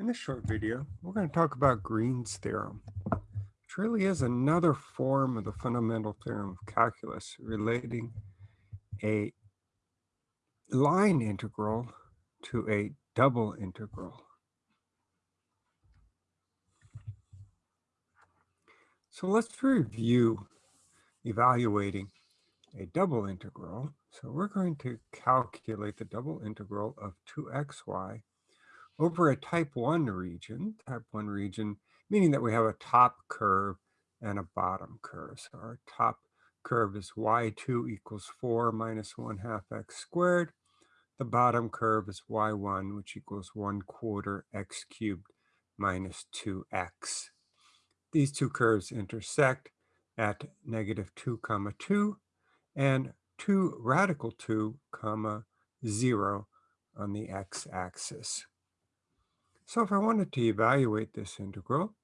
In this short video, we're going to talk about Green's theorem, which really is another form of the fundamental theorem of calculus relating a line integral to a double integral. So let's review evaluating a double integral. So we're going to calculate the double integral of 2xy over a type 1 region, type 1 region, meaning that we have a top curve and a bottom curve. So our top curve is y2 equals 4 minus 1 half x squared. The bottom curve is y1, which equals 1 quarter x cubed minus 2x. These two curves intersect at negative 2 comma 2 and 2 radical 2 comma 0 on the x-axis. So if I wanted to evaluate this integral,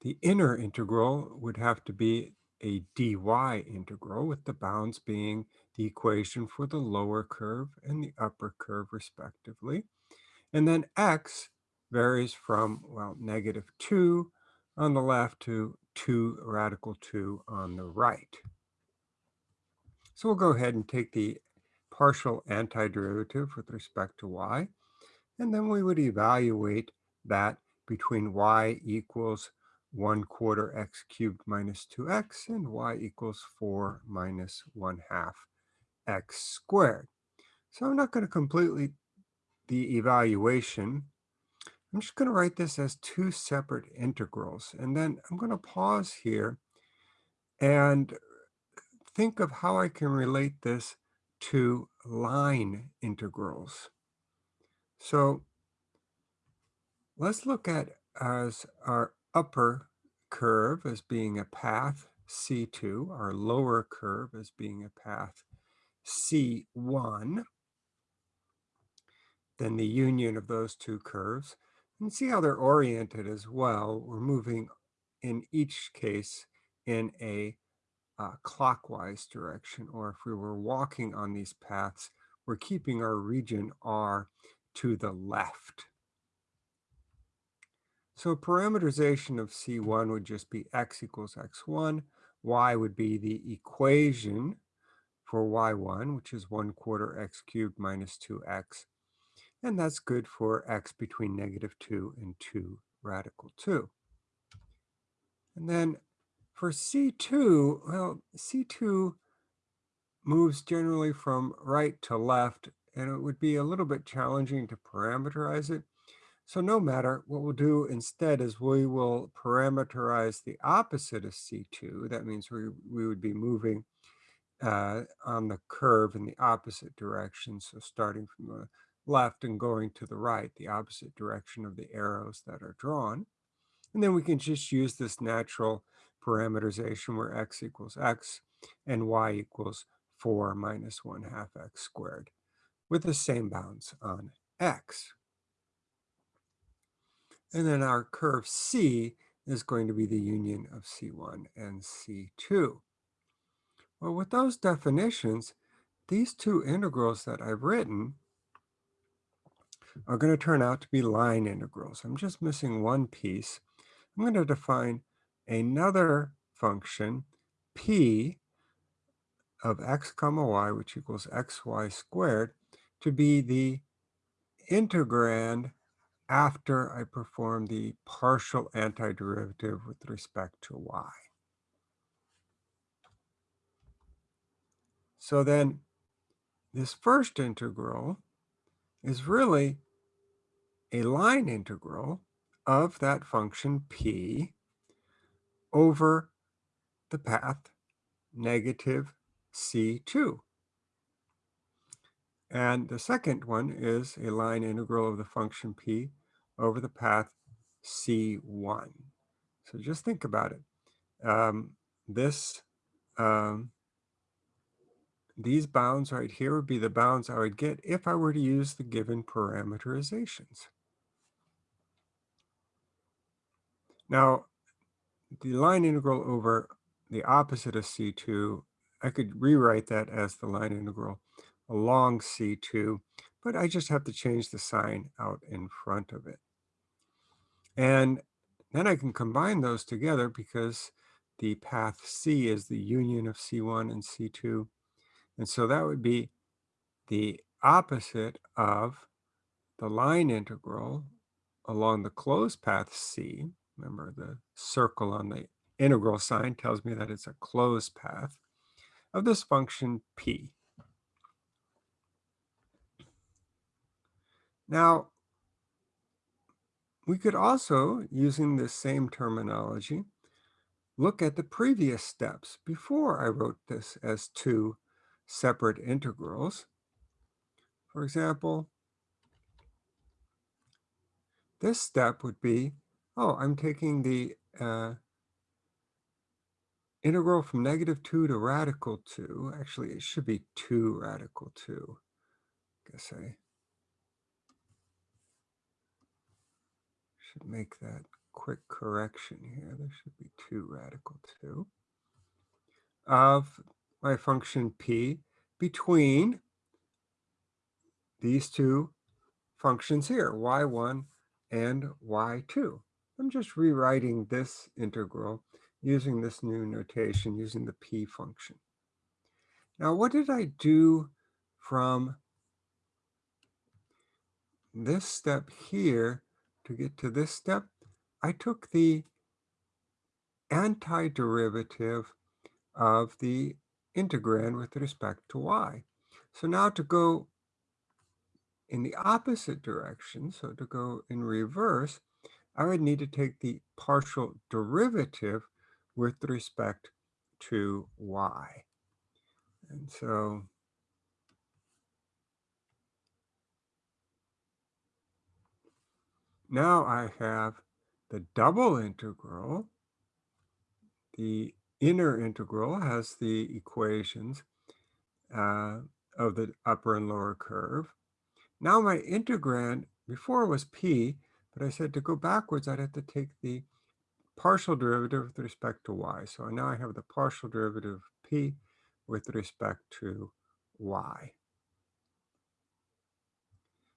the inner integral would have to be a dy integral with the bounds being the equation for the lower curve and the upper curve respectively. And then x varies from, well, negative 2 on the left to 2 radical 2 on the right. So we'll go ahead and take the partial antiderivative with respect to y. And then we would evaluate that between y equals 1 quarter x cubed minus 2x and y equals 4 minus 1 half x squared. So I'm not going to completely the evaluation. I'm just going to write this as two separate integrals. And then I'm going to pause here and think of how I can relate this to line integrals. So let's look at as our upper curve as being a path C2, our lower curve as being a path C1, then the union of those two curves, and see how they're oriented as well. We're moving in each case in a uh, clockwise direction, or if we were walking on these paths, we're keeping our region R to the left. So parameterization of C1 would just be x equals x1. Y would be the equation for y1, which is 1 quarter x cubed minus 2x. And that's good for x between negative 2 and 2 radical 2. And then for C2, well, C2 moves generally from right to left and it would be a little bit challenging to parameterize it. So no matter, what we'll do instead is we will parameterize the opposite of C2. That means we, we would be moving uh, on the curve in the opposite direction. So starting from the left and going to the right, the opposite direction of the arrows that are drawn. And then we can just use this natural parameterization where x equals x and y equals 4 minus 1 half x squared with the same bounds on x. And then our curve C is going to be the union of C1 and C2. Well, with those definitions, these two integrals that I've written are going to turn out to be line integrals. I'm just missing one piece. I'm going to define another function, p of x comma y, which equals xy squared, to be the integrand after I perform the partial antiderivative with respect to y. So then this first integral is really a line integral of that function p over the path negative c2. And the second one is a line integral of the function p over the path c1. So just think about it. Um, this, um, these bounds right here would be the bounds I would get if I were to use the given parameterizations. Now, the line integral over the opposite of C2, I could rewrite that as the line integral along C2, but I just have to change the sign out in front of it. And then I can combine those together because the path C is the union of C1 and C2. And so that would be the opposite of the line integral along the closed path C. Remember the circle on the integral sign tells me that it's a closed path of this function P. Now, we could also, using this same terminology, look at the previous steps before I wrote this as two separate integrals. For example, this step would be, oh, I'm taking the uh, integral from negative 2 to radical 2. Actually, it should be 2 radical 2. I guess I should make that quick correction here. There should be 2 radical 2 of my function p between these two functions here, y1 and y2. I'm just rewriting this integral using this new notation, using the p function. Now, what did I do from this step here to get to this step? I took the antiderivative of the integrand with respect to y. So now to go in the opposite direction, so to go in reverse, I would need to take the partial derivative with respect to y. And so now I have the double integral. The inner integral has the equations uh, of the upper and lower curve. Now my integrand, before was p, but I said to go backwards, I'd have to take the partial derivative with respect to y. So now I have the partial derivative of p with respect to y.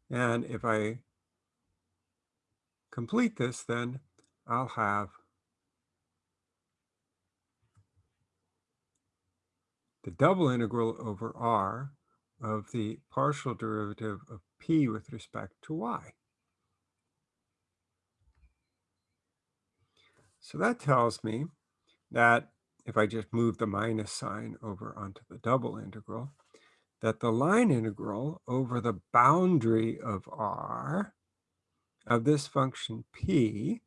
And if I complete this, then I'll have the double integral over r of the partial derivative of p with respect to y. So that tells me that if I just move the minus sign over onto the double integral, that the line integral over the boundary of r of this function p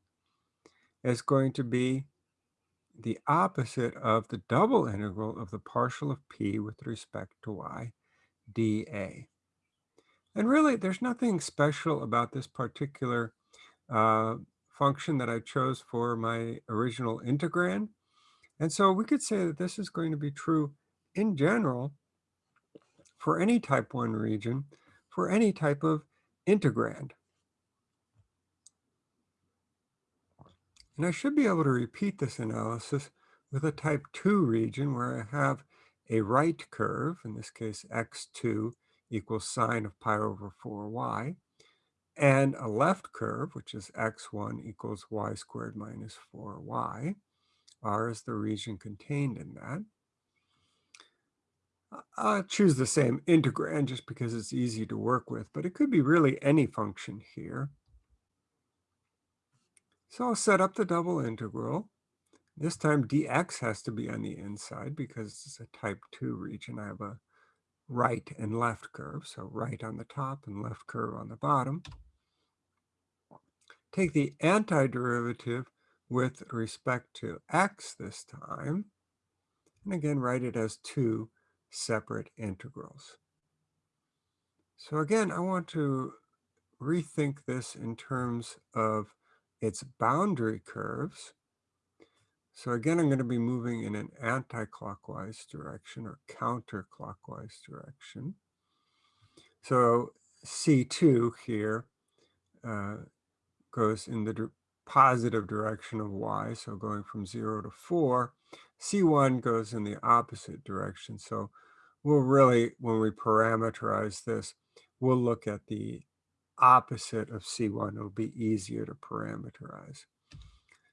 is going to be the opposite of the double integral of the partial of p with respect to y dA. And really, there's nothing special about this particular uh, function that I chose for my original integrand. And so we could say that this is going to be true in general for any type 1 region, for any type of integrand. And I should be able to repeat this analysis with a type 2 region where I have a right curve, in this case x2 equals sine of pi over 4y, and a left curve, which is x1 equals y squared minus 4y. R is the region contained in that. I'll choose the same integrand just because it's easy to work with, but it could be really any function here. So I'll set up the double integral. This time dx has to be on the inside because it's a type 2 region. I have a right and left curve, so right on the top and left curve on the bottom. Take the antiderivative with respect to x this time, and again write it as two separate integrals. So again, I want to rethink this in terms of its boundary curves. So again, I'm going to be moving in an anti-clockwise direction or counterclockwise direction. So C2 here uh, goes in the positive direction of y, so going from 0 to 4. C1 goes in the opposite direction. So we'll really, when we parameterize this, we'll look at the opposite of C1. It'll be easier to parameterize.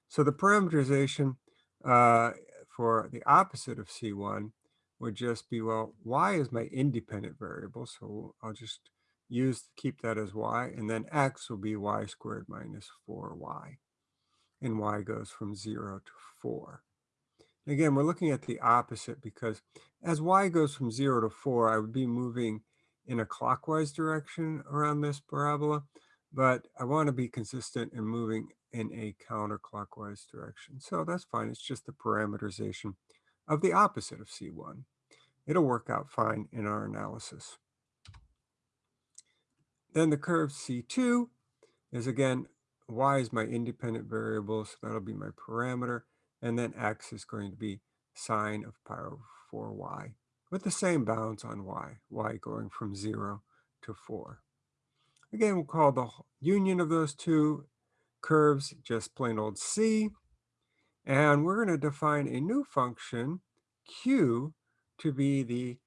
So the parameterization uh, for the opposite of C1 would just be, well, y is my independent variable, so I'll just use, keep that as y, and then x will be y squared minus 4y, and y goes from 0 to 4. Again, we're looking at the opposite because as y goes from 0 to 4, I would be moving in a clockwise direction around this parabola, but I want to be consistent in moving in a counterclockwise direction. So that's fine. It's just the parameterization of the opposite of C1. It'll work out fine in our analysis. Then the curve C2 is again, y is my independent variable, so that'll be my parameter. And then x is going to be sine of pi over 4y with the same bounds on y, y going from 0 to 4. Again, we'll call the union of those two curves just plain old c. And we're going to define a new function, q, to be the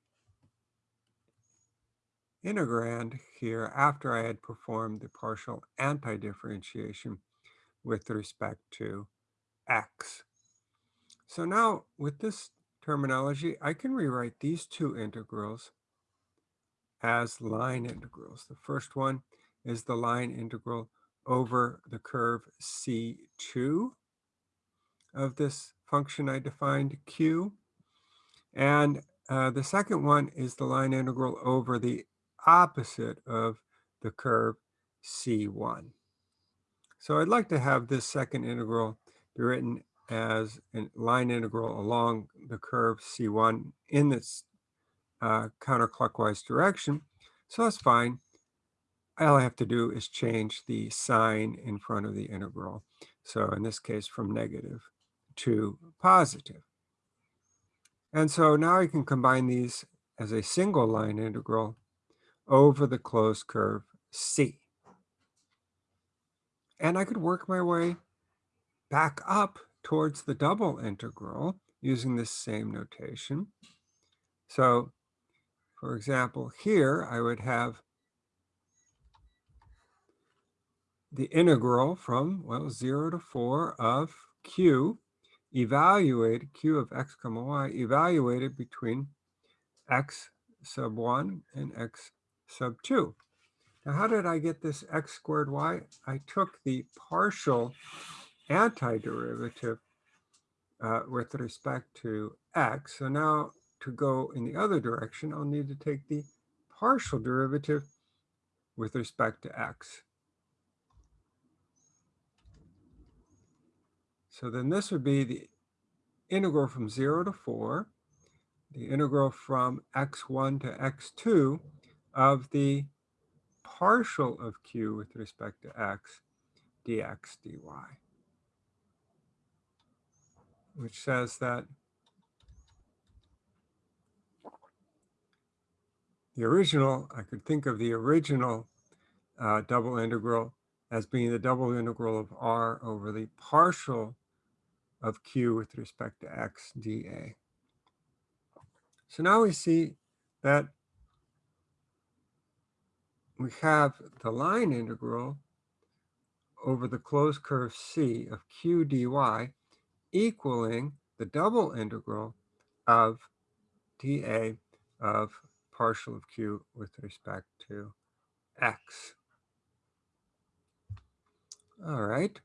integrand here after I had performed the partial anti-differentiation with respect to x. So now with this terminology, I can rewrite these two integrals as line integrals. The first one is the line integral over the curve C2 of this function I defined q. And uh, the second one is the line integral over the opposite of the curve C1. So I'd like to have this second integral be written as a line integral along the curve C1 in this uh, counterclockwise direction. So that's fine. All I have to do is change the sign in front of the integral. So in this case, from negative to positive. And so now I can combine these as a single line integral over the closed curve C. And I could work my way back up towards the double integral using this same notation. So for example, here I would have the integral from, well, 0 to 4 of q evaluated, q of x comma y, evaluated between x sub 1 and x sub 2. Now, how did I get this x squared y? I took the partial antiderivative uh, with respect to x. So now to go in the other direction, I'll need to take the partial derivative with respect to x. So then this would be the integral from 0 to 4, the integral from x1 to x2 of the partial of q with respect to x dx dy, which says that the original, I could think of the original uh, double integral as being the double integral of r over the partial of q with respect to x dA. So now we see that we have the line integral over the closed curve C of q dy equaling the double integral of dA of partial of q with respect to x. All right.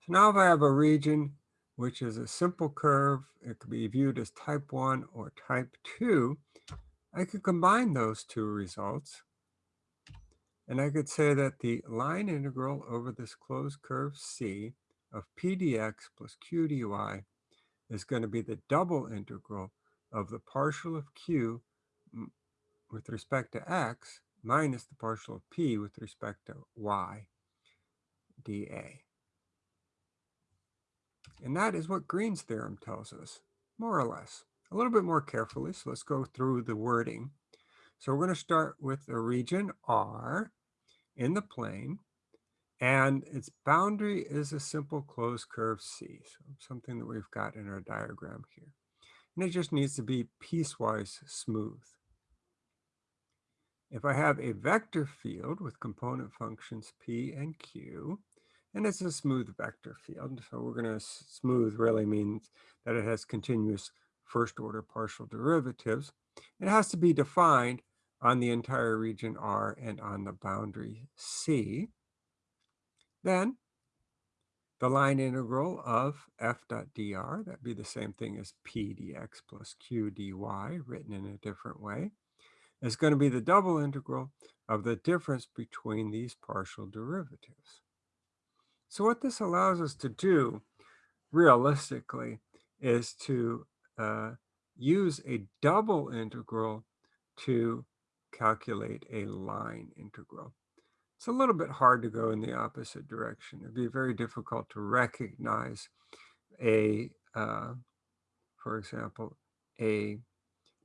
So now if I have a region which is a simple curve, it could be viewed as type 1 or type 2, I could combine those two results. And I could say that the line integral over this closed curve C of p dx plus q dy is going to be the double integral of the partial of q with respect to x minus the partial of p with respect to y dA. And that is what Green's theorem tells us, more or less. A little bit more carefully, so let's go through the wording. So we're going to start with a region R in the plane, and its boundary is a simple closed curve C, so something that we've got in our diagram here. And it just needs to be piecewise smooth. if I have a vector field with component functions p and q, and it's a smooth vector field, so we're going to smooth really means that it has continuous first order partial derivatives. It has to be defined on the entire region R and on the boundary C. Then the line integral of f dot dr, that'd be the same thing as p dx plus q dy, written in a different way, is going to be the double integral of the difference between these partial derivatives. So what this allows us to do, realistically, is to uh, use a double integral to calculate a line integral. It's a little bit hard to go in the opposite direction. It'd be very difficult to recognize a, uh, for example, a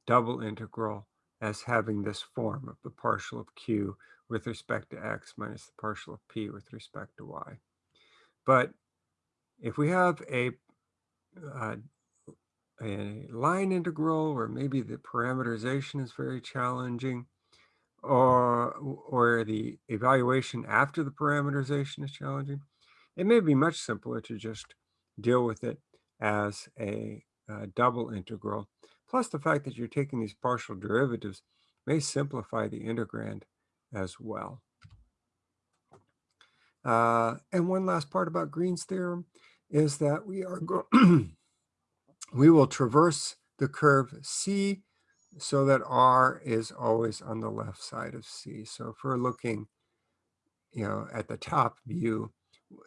double integral as having this form of the partial of q with respect to x minus the partial of p with respect to y. But if we have a, uh, a line integral where maybe the parameterization is very challenging, or, or the evaluation after the parameterization is challenging, it may be much simpler to just deal with it as a, a double integral. Plus the fact that you're taking these partial derivatives may simplify the integrand as well. Uh, and one last part about Green's theorem is that we are we will traverse the curve C so that R is always on the left side of C. So if we're looking, you know, at the top view,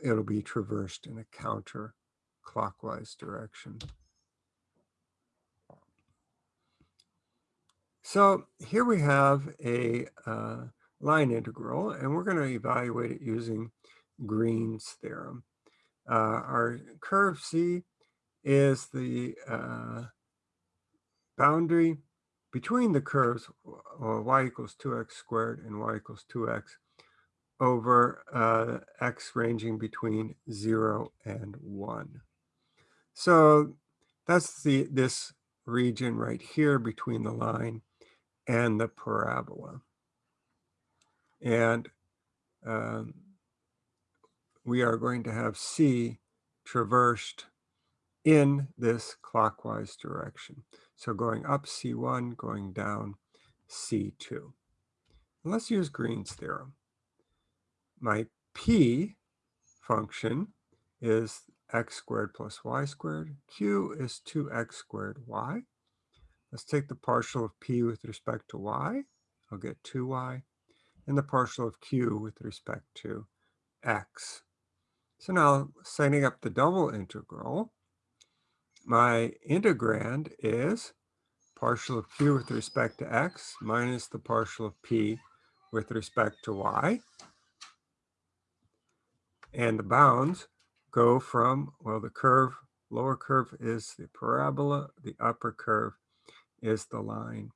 it'll be traversed in a counterclockwise direction. So here we have a uh, line integral, and we're going to evaluate it using Green's theorem. Uh, our curve C is the uh, boundary between the curves uh, y equals 2x squared and y equals 2x over uh, x ranging between 0 and 1. So that's the this region right here between the line and the parabola. And um, we are going to have C traversed in this clockwise direction. So going up C1, going down C2. And let's use Green's theorem. My P function is x squared plus y squared. Q is 2x squared y. Let's take the partial of p with respect to y. I'll get 2y. And the partial of q with respect to x. So now setting up the double integral, my integrand is partial of q with respect to x minus the partial of p with respect to y. And the bounds go from, well, the curve, lower curve is the parabola, the upper curve is the line.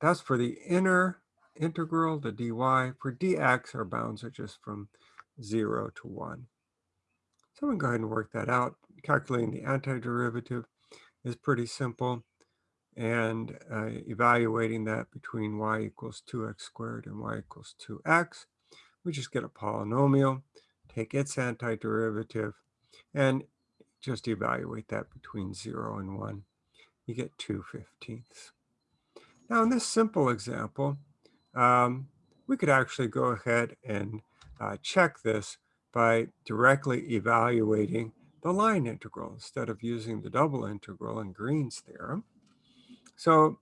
That's for the inner integral, the dy. For dx, our bounds are just from 0 to 1. So I'm to go ahead and work that out. Calculating the antiderivative is pretty simple. And uh, evaluating that between y equals 2x squared and y equals 2x, we just get a polynomial, take its antiderivative, and just evaluate that between 0 and 1. You get 2 fifteenths. Now in this simple example, um, we could actually go ahead and uh, check this by directly evaluating the line integral instead of using the double integral in Green's theorem. So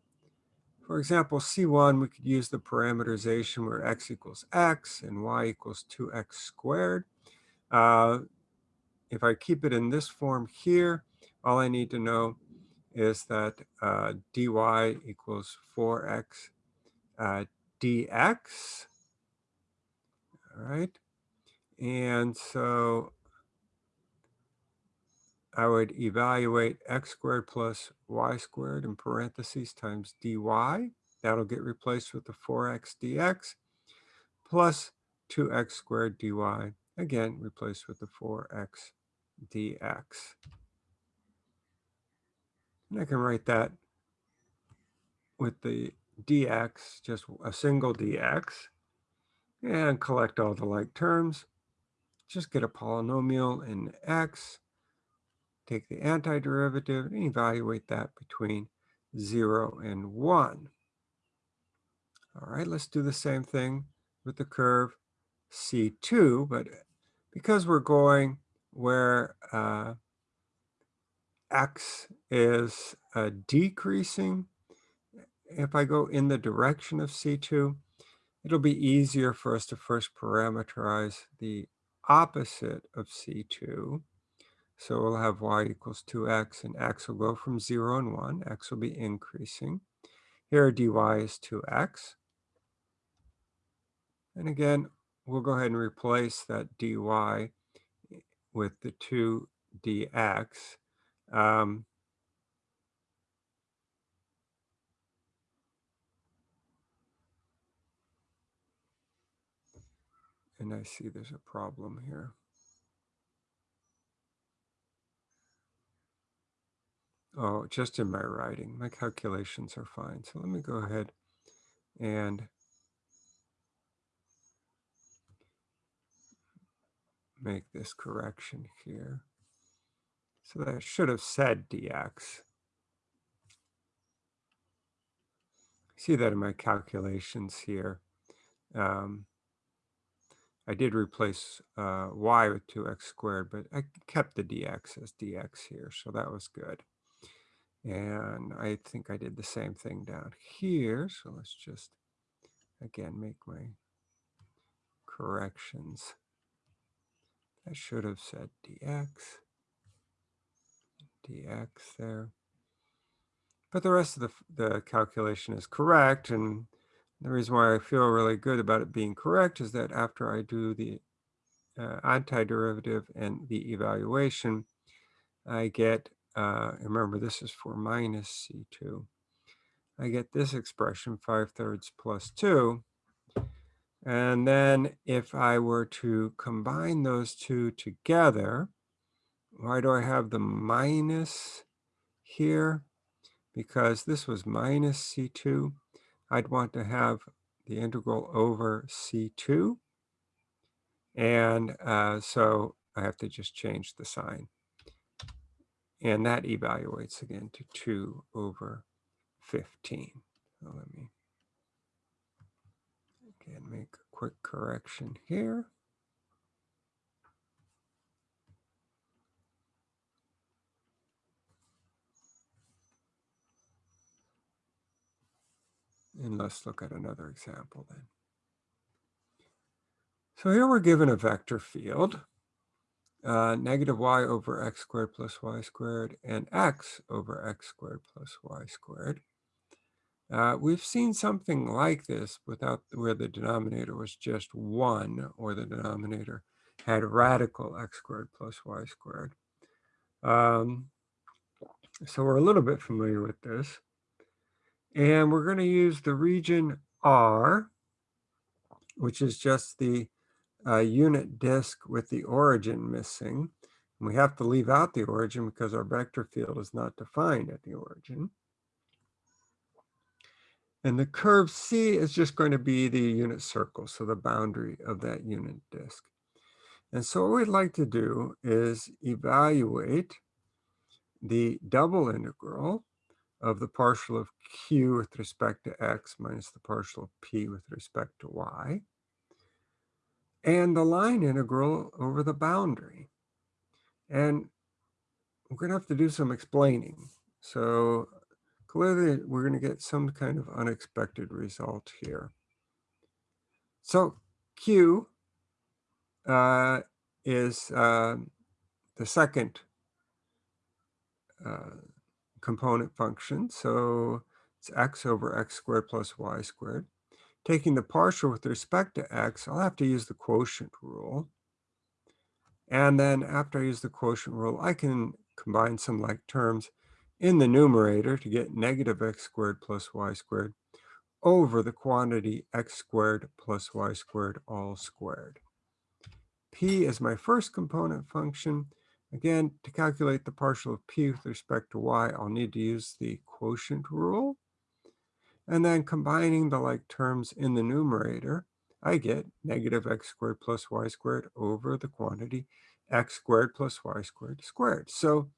for example, C1, we could use the parameterization where x equals x and y equals 2x squared. Uh, if I keep it in this form here, all I need to know is that uh, dy equals 4x uh, dx. All right. And so I would evaluate x squared plus y squared in parentheses times dy. That'll get replaced with the 4x dx plus 2x squared dy, again replaced with the 4x dx. And I can write that with the dx, just a single dx, and collect all the like terms. Just get a polynomial in x, take the antiderivative, and evaluate that between 0 and 1. All right, let's do the same thing with the curve C2, but because we're going where uh, x is uh, decreasing, if I go in the direction of C2, it'll be easier for us to first parameterize the opposite of C2. So we'll have y equals 2x, and x will go from 0 and 1. x will be increasing. Here dy is 2x. And again, we'll go ahead and replace that dy with the 2 dx. Um, and I see there's a problem here. Oh, just in my writing. My calculations are fine. So let me go ahead and make this correction here. So that should have said dx. See that in my calculations here. Um, I did replace uh, y with 2x squared, but I kept the dx as dx here, so that was good. And I think I did the same thing down here, so let's just, again, make my corrections. I should have said dx, dx there. But the rest of the, the calculation is correct. And the reason why I feel really good about it being correct is that after I do the uh, antiderivative and the evaluation, I get, uh, remember this is for minus C2, I get this expression 5 thirds plus 2. And then if I were to combine those two together, why do I have the minus here? Because this was minus C2. I'd want to have the integral over C2. And uh, so I have to just change the sign. And that evaluates again to 2 over 15. So let me Again, make a quick correction here. And let's look at another example then. So here we're given a vector field, uh, negative y over x squared plus y squared, and x over x squared plus y squared. Uh, we've seen something like this without where the denominator was just 1 or the denominator had radical x squared plus y squared. Um, so we're a little bit familiar with this. And we're going to use the region R, which is just the uh, unit disk with the origin missing. And we have to leave out the origin because our vector field is not defined at the origin. And the curve C is just going to be the unit circle, so the boundary of that unit disk. And so what we'd like to do is evaluate the double integral of the partial of q with respect to x minus the partial of p with respect to y, and the line integral over the boundary. And we're going to have to do some explaining. So clearly we're going to get some kind of unexpected result here. So Q uh, is uh, the second uh, component function. So it's x over x squared plus y squared. Taking the partial with respect to x, I'll have to use the quotient rule. And then after I use the quotient rule, I can combine some like terms in the numerator to get negative x squared plus y squared over the quantity x squared plus y squared all squared. P is my first component function. Again, to calculate the partial of p with respect to y, I'll need to use the quotient rule. And then combining the like terms in the numerator, I get negative x squared plus y squared over the quantity x squared plus y squared squared. So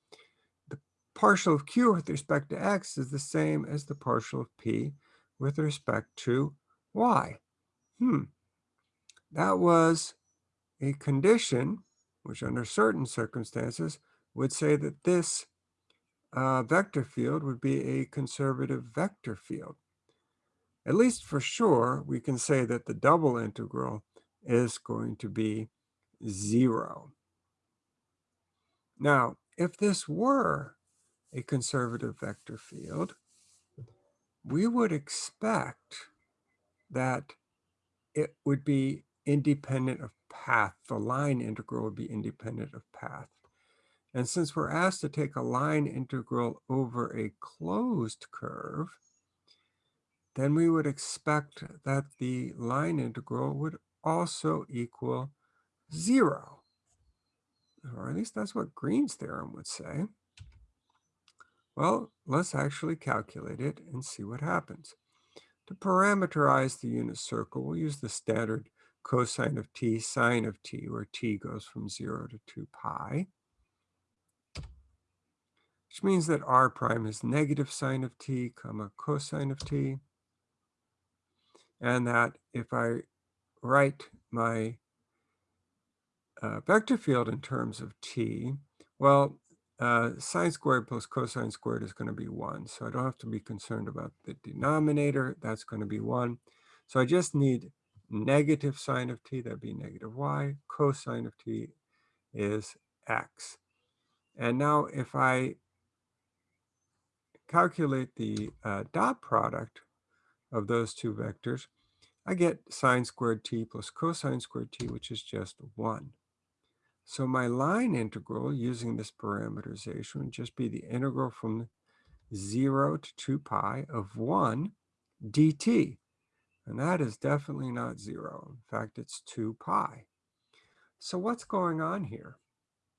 the partial of q with respect to x is the same as the partial of p with respect to y. Hmm. That was a condition which under certain circumstances would say that this uh, vector field would be a conservative vector field. At least for sure, we can say that the double integral is going to be zero. Now, if this were a conservative vector field, we would expect that it would be independent of path. The line integral would be independent of path. And since we're asked to take a line integral over a closed curve, then we would expect that the line integral would also equal zero. Or at least that's what Green's theorem would say. Well, let's actually calculate it and see what happens. To parameterize the unit circle, we'll use the standard cosine of t, sine of t, where t goes from 0 to 2 pi, which means that r prime is negative sine of t, comma cosine of t, and that if I write my uh, vector field in terms of t, well, uh, sine squared plus cosine squared is going to be 1. So I don't have to be concerned about the denominator. That's going to be 1. So I just need negative sine of t, that'd be negative y. Cosine of t is x. And now if I calculate the uh, dot product of those two vectors, I get sine squared t plus cosine squared t, which is just 1. So my line integral using this parameterization would just be the integral from 0 to 2 pi of 1 dt. And that is definitely not 0. In fact, it's 2 pi. So what's going on here?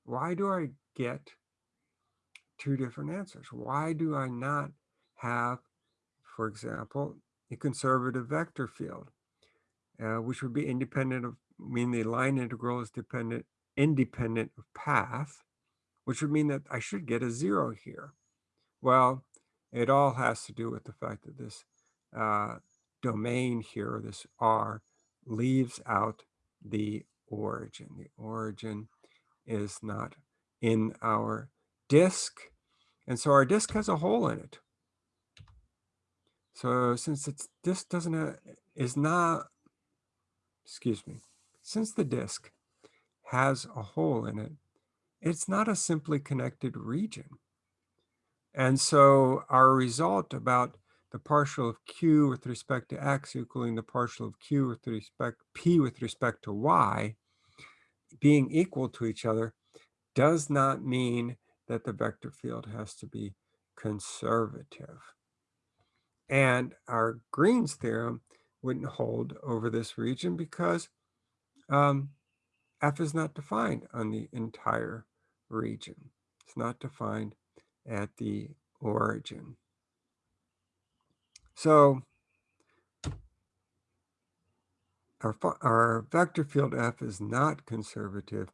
Why do I get two different answers? Why do I not have, for example, a conservative vector field, uh, which would be independent of, mean the line integral is dependent independent of path, which would mean that I should get a zero here. Well, it all has to do with the fact that this uh, domain here, this R, leaves out the origin. The origin is not in our disk. And so our disk has a hole in it. So since it's disk doesn't is not, excuse me, since the disk has a hole in it, it's not a simply connected region. And so our result about the partial of q with respect to x equaling the partial of q with respect p with respect to y being equal to each other does not mean that the vector field has to be conservative. And our Green's theorem wouldn't hold over this region because um, f is not defined on the entire region. It's not defined at the origin. So our, our vector field f is not conservative,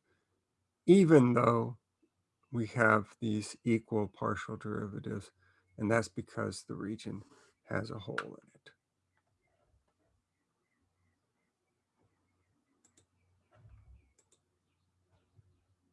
even though we have these equal partial derivatives, and that's because the region has a hole in it.